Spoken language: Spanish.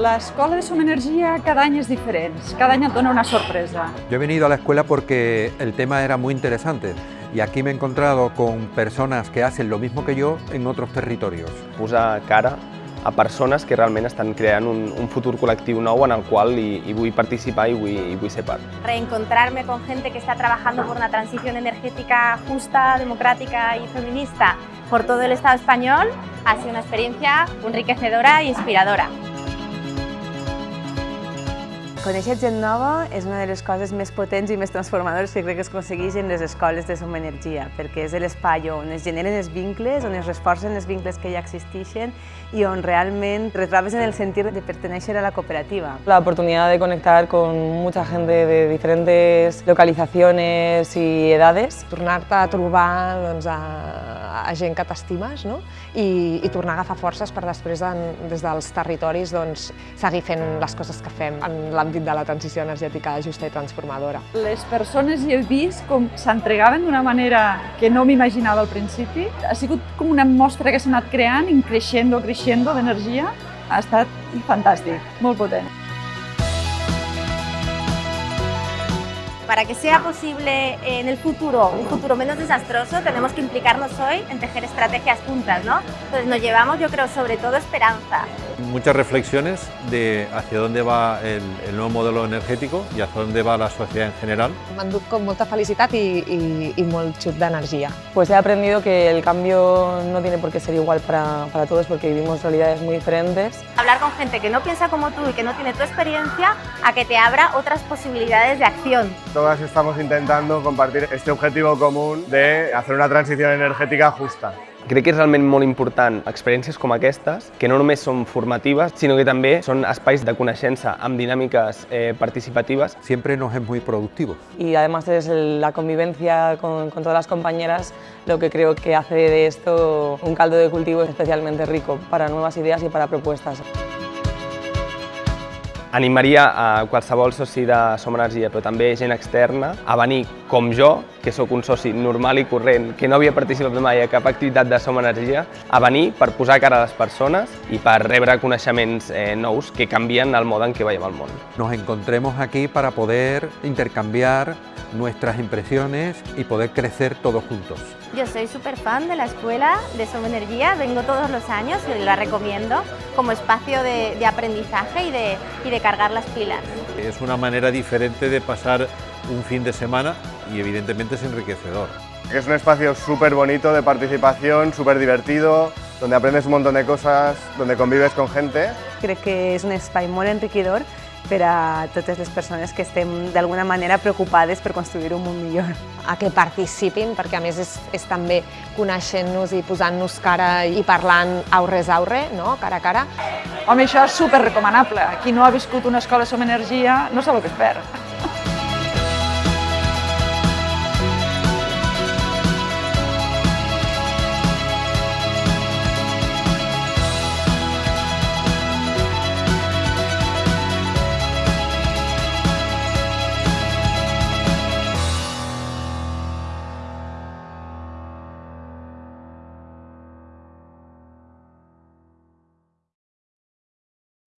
La escuela de Som Energia cada año es diferente, cada año dona una sorpresa. Yo he venido a la escuela porque el tema era muy interesante y aquí me he encontrado con personas que hacen lo mismo que yo en otros territorios. Posar cara a persones que realment estan creant un, un futur col·lectiu nou en el qual hi, hi vull participar i vull, i vull ser part. Reencontrarme con gente que está trabajando por una transición energética justa, democrática y feminista por todo el Estado español ha sido una experiencia enriquecedora e inspiradora. Conèixer gent nova és una de les coses més potents i més transformadores que crec que es aconsegueix en les escoles de Som Energia, perquè és l'espai on es generen els vincles, on es reforcen els vincles que ja existeixen i on realment retrobes en el sentir de pertenèixer a la cooperativa. La oportunidad de conectar con mucha gente de diferentes localizaciones y edades. Tornar-te a trobar doncs, a, a gent que t'estimes no? I, i tornar a agafar forces per després, en, des dels territoris, doncs, seguir fent les coses que fem en l'àmbit de la transició energètica justa i transformadora. Les persones hi he vist com s'entregaven d'una manera que no m'imaginava al principi. Ha sigut com una mostra que s'ha anat creant, creixent, creixent d'energia. Ha estat fantàstic, molt potent. Para que sea posible en el futuro un futuro menos desastroso, tenemos que implicarnos hoy en tejer estrategias juntas, ¿no? Entonces nos llevamos, yo creo, sobre todo esperanza. Muchas reflexiones de hacia dónde va el, el nuevo modelo energético y hacia dónde va la sociedad en general. Endut con molta felicitat i, i, i molt xut d'energia. Pues he aprendido que el cambio no tiene por qué ser igual para, para todos porque vivimos realidades muy diferentes. Hablar con gente que no piensa como tú y que no tiene tu experiencia a que te abra otras posibilidades de acción. Todas estamos intentando compartir este objetivo común de hacer una transición energética justa. Crec que és realment molt important experiències com aquestes, que no només són formatives, sinó que també són espais de coneixença amb dinàmiques eh, participatives. Siempre nos es muy productivo. Y además es la convivencia con, con todas las compañeras lo que creo que hace de esto un caldo de cultivo especialmente rico para nuevas ideas y para propuestas. Animaria a qualsevol soci de Som Energia, però també gent externa, a venir com jo, que sóc un soci normal i corrent, que no havia participat mai a cap activitat de Som Energia, a venir per posar cara a les persones i per rebre coneixements eh, nous que canvien el mode en què veiem el món. Nos encontremos aquí para poder intercambiar nuestras impresiones y poder crecer todos juntos. Yo soy súper fan de la escuela de Som Energía, vengo todos los años y la recomiendo como espacio de, de aprendizaje y de, y de cargar las pilas. Es una manera diferente de pasar un fin de semana y evidentemente es enriquecedor. Es un espacio súper bonito de participación, súper divertido, donde aprendes un montón de cosas, donde convives con gente. Crec que és un espai molt enriquidor per a totes les persones que estem d'alguna manera preocupades per construir un món millor. A que participin, perquè a més és, és també coneixent-nos i posant-nos cara i parlant aurres aure, no? cara a cara. Home, això és super recomanable. Qui no ha viscut una escola Som Energia no sap el que es perd.